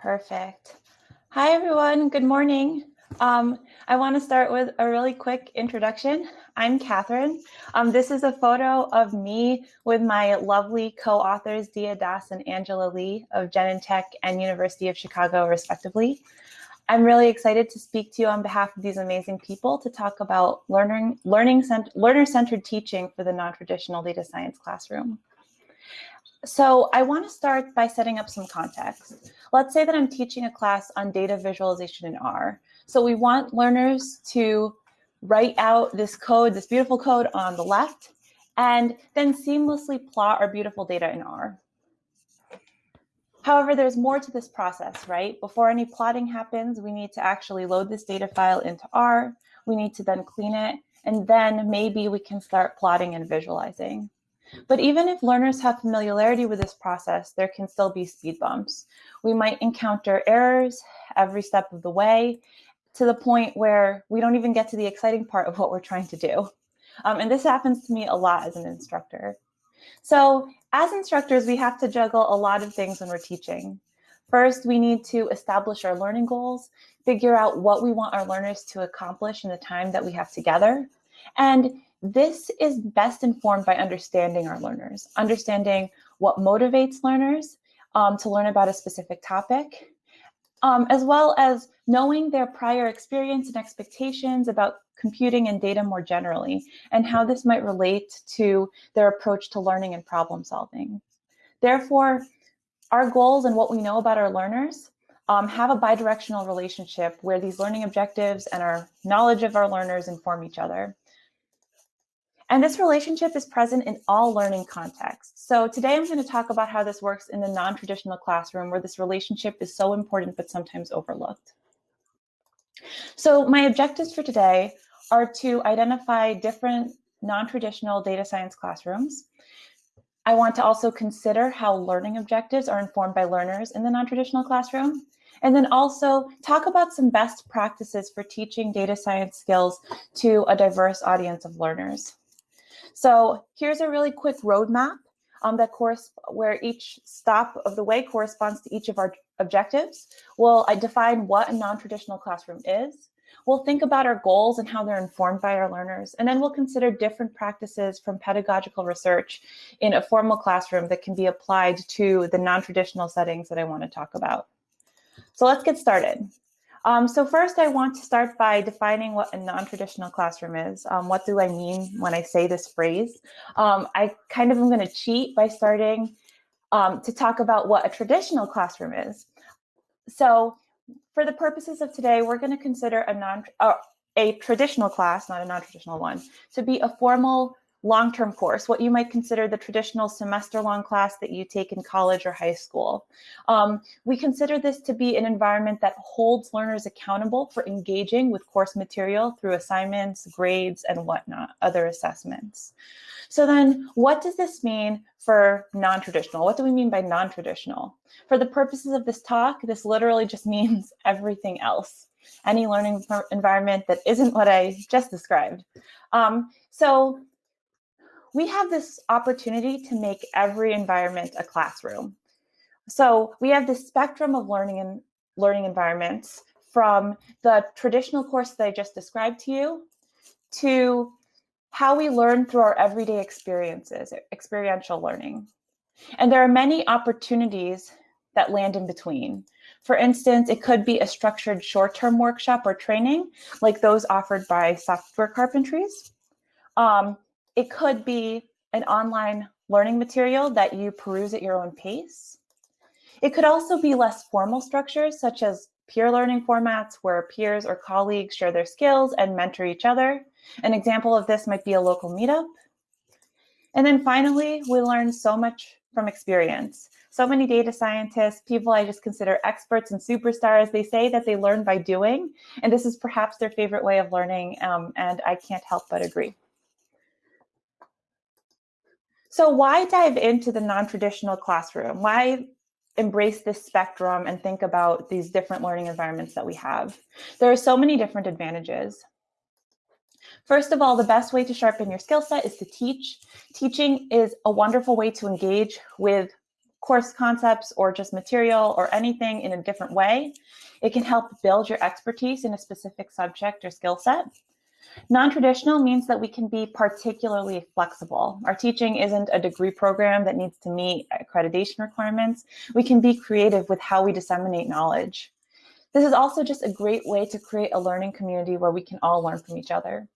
Perfect. Hi, everyone. Good morning. Um, I want to start with a really quick introduction. I'm Catherine. Um, this is a photo of me with my lovely co-authors, Dia Das and Angela Li of Genentech and University of Chicago, respectively. I'm really excited to speak to you on behalf of these amazing people to talk about learning, learning cent learner-centered teaching for the non-traditional data science classroom. So I want to start by setting up some context. Let's say that I'm teaching a class on data visualization in R. So we want learners to write out this code, this beautiful code on the left, and then seamlessly plot our beautiful data in R. However, there's more to this process, right? Before any plotting happens, we need to actually load this data file into R. We need to then clean it, and then maybe we can start plotting and visualizing. But even if learners have familiarity with this process, there can still be speed bumps. We might encounter errors every step of the way, to the point where we don't even get to the exciting part of what we're trying to do. Um, and this happens to me a lot as an instructor. So as instructors, we have to juggle a lot of things when we're teaching. First, we need to establish our learning goals, figure out what we want our learners to accomplish in the time that we have together. And this is best informed by understanding our learners, understanding what motivates learners um, to learn about a specific topic, um, as well as knowing their prior experience and expectations about computing and data more generally, and how this might relate to their approach to learning and problem solving. Therefore, our goals and what we know about our learners um, have a bidirectional relationship where these learning objectives and our knowledge of our learners inform each other. And this relationship is present in all learning contexts. So today I'm going to talk about how this works in the non-traditional classroom where this relationship is so important but sometimes overlooked. So my objectives for today are to identify different non-traditional data science classrooms. I want to also consider how learning objectives are informed by learners in the non-traditional classroom. And then also talk about some best practices for teaching data science skills to a diverse audience of learners. So here's a really quick roadmap um, that course where each stop of the way corresponds to each of our objectives. We'll I define what a non-traditional classroom is. We'll think about our goals and how they're informed by our learners, and then we'll consider different practices from pedagogical research in a formal classroom that can be applied to the non-traditional settings that I want to talk about. So let's get started. Um, so first, I want to start by defining what a non-traditional classroom is. Um, what do I mean when I say this phrase? Um, I kind of am going to cheat by starting um, to talk about what a traditional classroom is. So for the purposes of today, we're going to consider a non uh, a traditional class, not a non-traditional one, to be a formal long-term course, what you might consider the traditional semester-long class that you take in college or high school. Um, we consider this to be an environment that holds learners accountable for engaging with course material through assignments, grades, and whatnot, other assessments. So then what does this mean for non-traditional? What do we mean by non-traditional? For the purposes of this talk, this literally just means everything else any learning environment that isn't what I just described. Um, so we have this opportunity to make every environment a classroom. So we have this spectrum of learning and learning environments from the traditional course that I just described to you to how we learn through our everyday experiences, experiential learning. And there are many opportunities that land in between. For instance, it could be a structured short-term workshop or training like those offered by Software Carpentries. Um, it could be an online learning material that you peruse at your own pace. It could also be less formal structures such as peer learning formats where peers or colleagues share their skills and mentor each other. An example of this might be a local meetup. And then finally, we learn so much from experience. So many data scientists, people I just consider experts and superstars, they say that they learn by doing, and this is perhaps their favorite way of learning, um, and I can't help but agree. So why dive into the non-traditional classroom? Why embrace this spectrum and think about these different learning environments that we have? There are so many different advantages. First of all, the best way to sharpen your skill set is to teach. Teaching is a wonderful way to engage with course concepts or just material or anything in a different way. It can help build your expertise in a specific subject or skill set. Non-traditional means that we can be particularly flexible. Our teaching isn't a degree program that needs to meet accreditation requirements. We can be creative with how we disseminate knowledge. This is also just a great way to create a learning community where we can all learn from each other.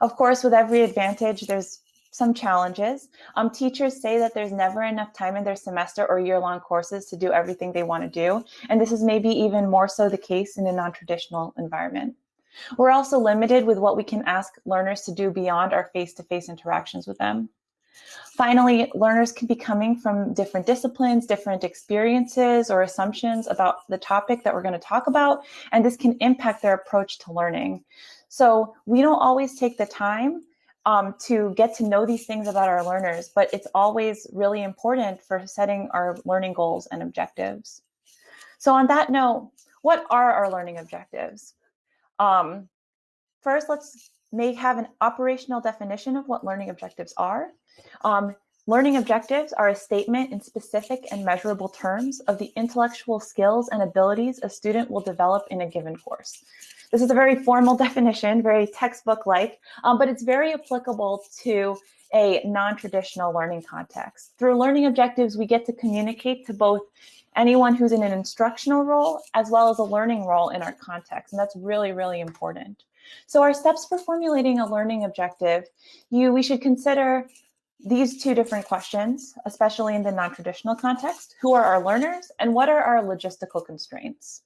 Of course, with every advantage, there's some challenges. Um, teachers say that there's never enough time in their semester or year-long courses to do everything they want to do. And this is maybe even more so the case in a non-traditional environment. We're also limited with what we can ask learners to do beyond our face-to-face -face interactions with them. Finally, learners can be coming from different disciplines, different experiences or assumptions about the topic that we're going to talk about, and this can impact their approach to learning. So we don't always take the time um, to get to know these things about our learners, but it's always really important for setting our learning goals and objectives. So on that note, what are our learning objectives? Um, first, let's may have an operational definition of what learning objectives are. Um, learning objectives are a statement in specific and measurable terms of the intellectual skills and abilities a student will develop in a given course. This is a very formal definition, very textbook-like, um, but it's very applicable to a non-traditional learning context. Through learning objectives, we get to communicate to both anyone who's in an instructional role as well as a learning role in our context. And that's really, really important. So our steps for formulating a learning objective, you we should consider these two different questions, especially in the non-traditional context. Who are our learners and what are our logistical constraints?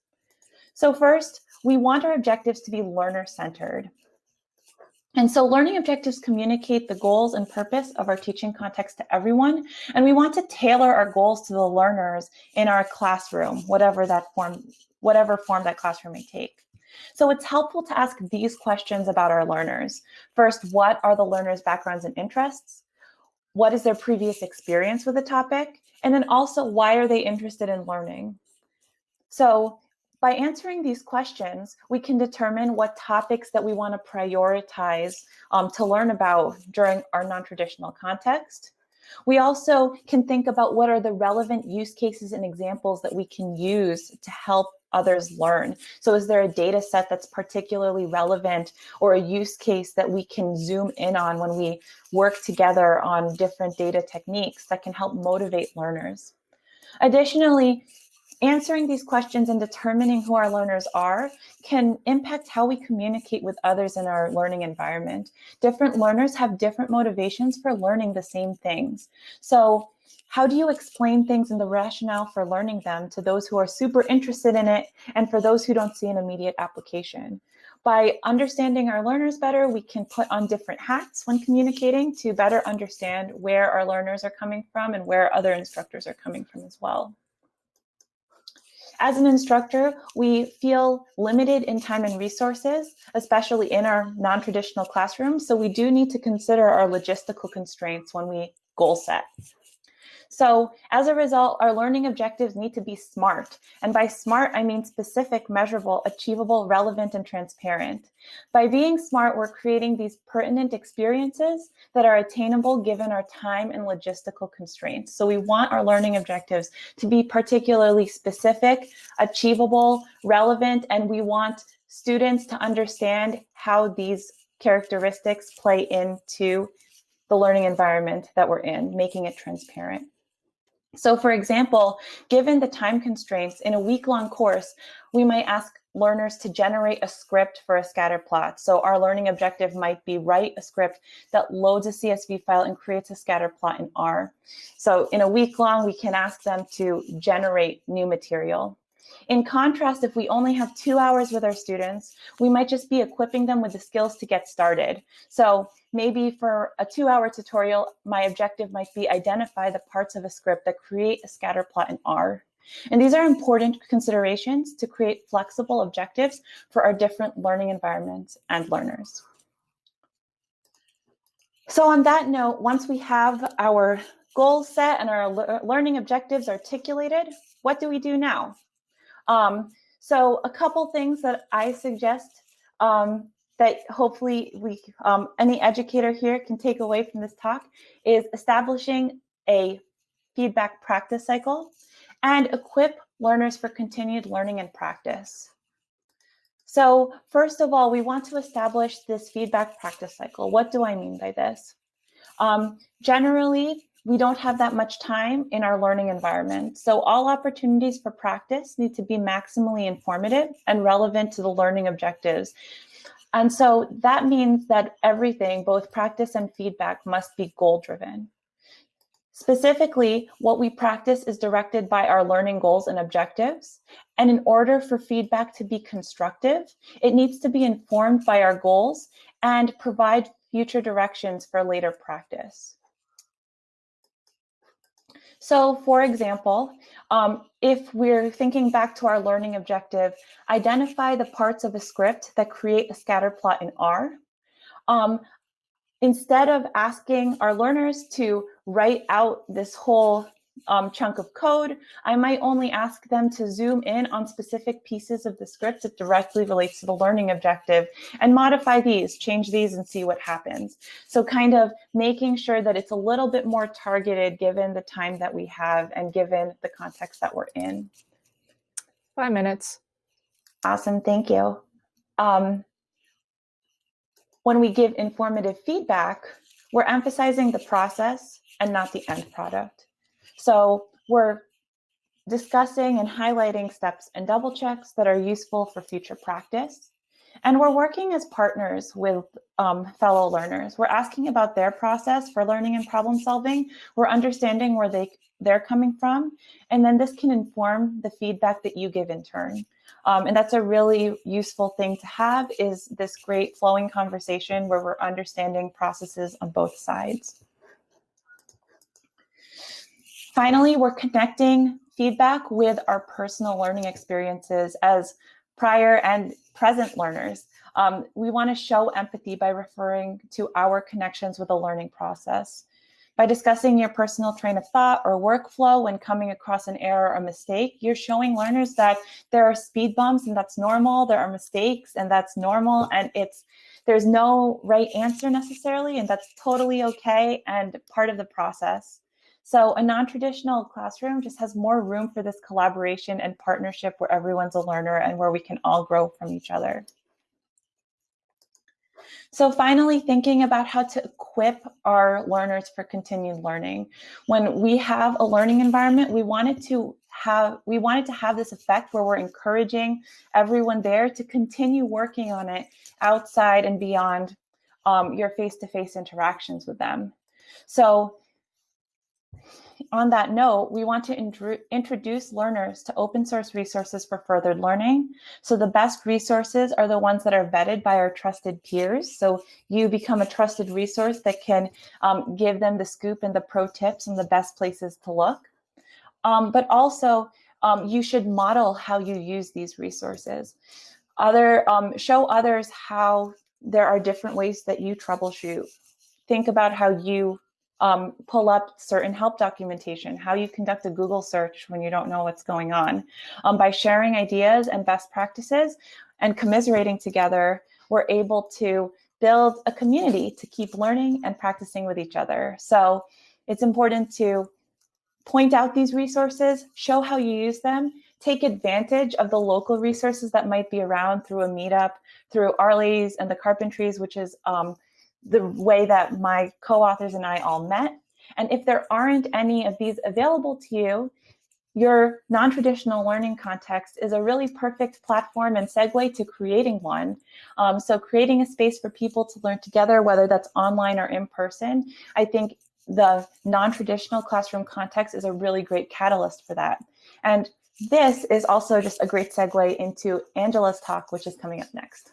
So first, we want our objectives to be learner-centered. And so learning objectives communicate the goals and purpose of our teaching context to everyone. And we want to tailor our goals to the learners in our classroom, whatever that form, whatever form that classroom may take. So it's helpful to ask these questions about our learners. First, what are the learners' backgrounds and interests? What is their previous experience with the topic? And then also, why are they interested in learning? So by answering these questions, we can determine what topics that we want to prioritize um, to learn about during our non-traditional context. We also can think about what are the relevant use cases and examples that we can use to help others learn. So is there a data set that's particularly relevant or a use case that we can zoom in on when we work together on different data techniques that can help motivate learners? Additionally, Answering these questions and determining who our learners are can impact how we communicate with others in our learning environment. Different learners have different motivations for learning the same things. So how do you explain things and the rationale for learning them to those who are super interested in it and for those who don't see an immediate application? By understanding our learners better, we can put on different hats when communicating to better understand where our learners are coming from and where other instructors are coming from as well. As an instructor, we feel limited in time and resources, especially in our non-traditional classrooms. So we do need to consider our logistical constraints when we goal set. So as a result, our learning objectives need to be SMART. And by SMART, I mean specific, measurable, achievable, relevant, and transparent. By being SMART, we're creating these pertinent experiences that are attainable given our time and logistical constraints. So we want our learning objectives to be particularly specific, achievable, relevant, and we want students to understand how these characteristics play into the learning environment that we're in, making it transparent. So for example, given the time constraints in a week-long course, we might ask learners to generate a script for a scatter plot. So our learning objective might be write a script that loads a CSV file and creates a scatter plot in R. So in a week long, we can ask them to generate new material. In contrast, if we only have two hours with our students, we might just be equipping them with the skills to get started. So maybe for a two hour tutorial, my objective might be identify the parts of a script that create a scatter plot in R. And these are important considerations to create flexible objectives for our different learning environments and learners. So on that note, once we have our goals set and our learning objectives articulated, what do we do now? Um, so a couple things that I suggest um, that hopefully we, um, any educator here can take away from this talk is establishing a feedback practice cycle, and equip learners for continued learning and practice. So first of all, we want to establish this feedback practice cycle. What do I mean by this? Um, generally, we don't have that much time in our learning environment. So all opportunities for practice need to be maximally informative and relevant to the learning objectives. And so that means that everything, both practice and feedback, must be goal driven. Specifically, what we practice is directed by our learning goals and objectives. And in order for feedback to be constructive, it needs to be informed by our goals and provide future directions for later practice. So for example, um, if we're thinking back to our learning objective, identify the parts of a script that create a scatter plot in R. Um, instead of asking our learners to write out this whole um, chunk of code, I might only ask them to zoom in on specific pieces of the script that directly relates to the learning objective and modify these, change these and see what happens. So kind of making sure that it's a little bit more targeted given the time that we have and given the context that we're in. Five minutes. Awesome, thank you. Um, when we give informative feedback, we're emphasizing the process and not the end product. So we're discussing and highlighting steps and double checks that are useful for future practice. And we're working as partners with um, fellow learners. We're asking about their process for learning and problem solving. We're understanding where they, they're coming from. And then this can inform the feedback that you give in turn. Um, and that's a really useful thing to have is this great flowing conversation where we're understanding processes on both sides. Finally, we're connecting feedback with our personal learning experiences as prior and present learners. Um, we want to show empathy by referring to our connections with the learning process. By discussing your personal train of thought or workflow when coming across an error or mistake, you're showing learners that there are speed bumps and that's normal, there are mistakes and that's normal, and it's there's no right answer necessarily, and that's totally okay and part of the process. So a non-traditional classroom just has more room for this collaboration and partnership where everyone's a learner and where we can all grow from each other. So finally, thinking about how to equip our learners for continued learning. When we have a learning environment, we wanted to have we wanted to have this effect where we're encouraging everyone there to continue working on it outside and beyond um, your face-to-face -face interactions with them. So on that note, we want to introduce learners to open source resources for furthered learning. So the best resources are the ones that are vetted by our trusted peers. So you become a trusted resource that can um, give them the scoop and the pro tips and the best places to look. Um, but also, um, you should model how you use these resources. Other um, Show others how there are different ways that you troubleshoot. Think about how you um, pull up certain help documentation, how you conduct a Google search when you don't know what's going on. Um, by sharing ideas and best practices and commiserating together, we're able to build a community to keep learning and practicing with each other. So it's important to point out these resources, show how you use them, take advantage of the local resources that might be around through a meetup, through R-Ladies and the Carpentries, which is um, the way that my co-authors and I all met. And if there aren't any of these available to you, your non-traditional learning context is a really perfect platform and segue to creating one. Um, so creating a space for people to learn together, whether that's online or in person, I think the non-traditional classroom context is a really great catalyst for that. And this is also just a great segue into Angela's talk, which is coming up next.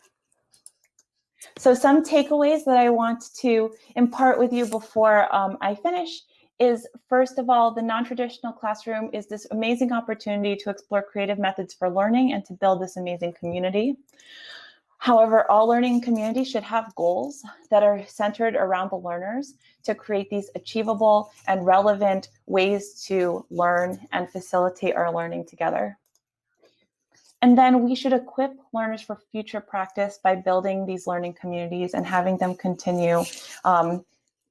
So some takeaways that I want to impart with you before um, I finish is first of all, the non-traditional classroom is this amazing opportunity to explore creative methods for learning and to build this amazing community. However, all learning communities should have goals that are centered around the learners to create these achievable and relevant ways to learn and facilitate our learning together. And then we should equip learners for future practice by building these learning communities and having them continue um,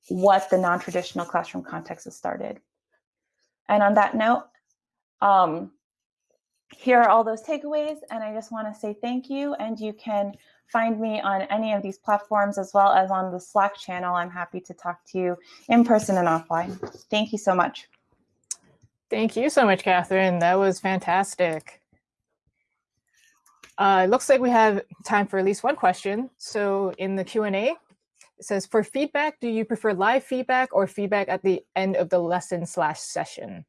what the non-traditional classroom context has started. And on that note, um, here are all those takeaways. And I just want to say thank you. And you can find me on any of these platforms as well as on the Slack channel. I'm happy to talk to you in person and offline. Thank you so much. Thank you so much, Catherine. That was fantastic. Uh, it looks like we have time for at least one question. So in the Q&A, it says, for feedback, do you prefer live feedback or feedback at the end of the lesson slash session?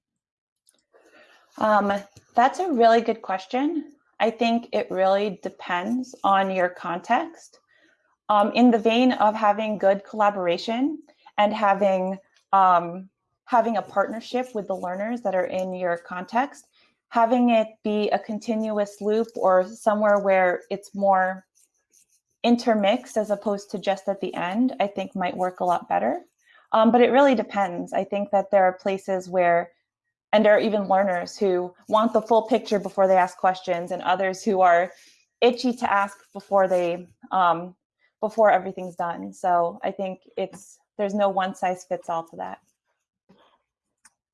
Um, that's a really good question. I think it really depends on your context. Um, in the vein of having good collaboration and having um, having a partnership with the learners that are in your context, having it be a continuous loop or somewhere where it's more intermixed as opposed to just at the end, I think might work a lot better. Um, but it really depends. I think that there are places where, and there are even learners who want the full picture before they ask questions, and others who are itchy to ask before they um, before everything's done. So I think it's there's no one size fits all to that.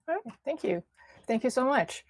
All right, thank you. Thank you so much.